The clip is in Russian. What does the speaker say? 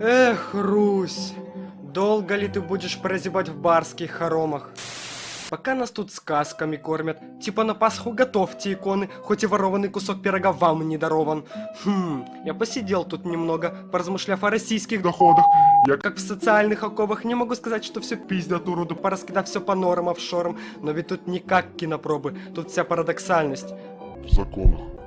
Эх, Русь, долго ли ты будешь прозябать в барских хоромах? Пока нас тут сказками кормят, типа на Пасху готовьте иконы, хоть и ворованный кусок пирога вам не дарован. Хм, я посидел тут немного, поразмышляв о российских доходах. Я как в социальных оковах не могу сказать, что все пиздят уроду, пораскидав все по норам офшорам, но ведь тут не как кинопробы, тут вся парадоксальность. в законах.